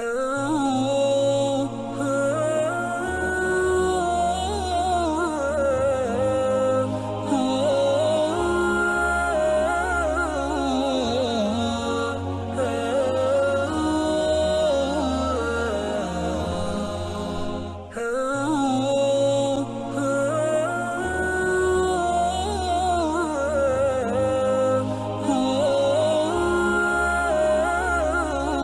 Oh.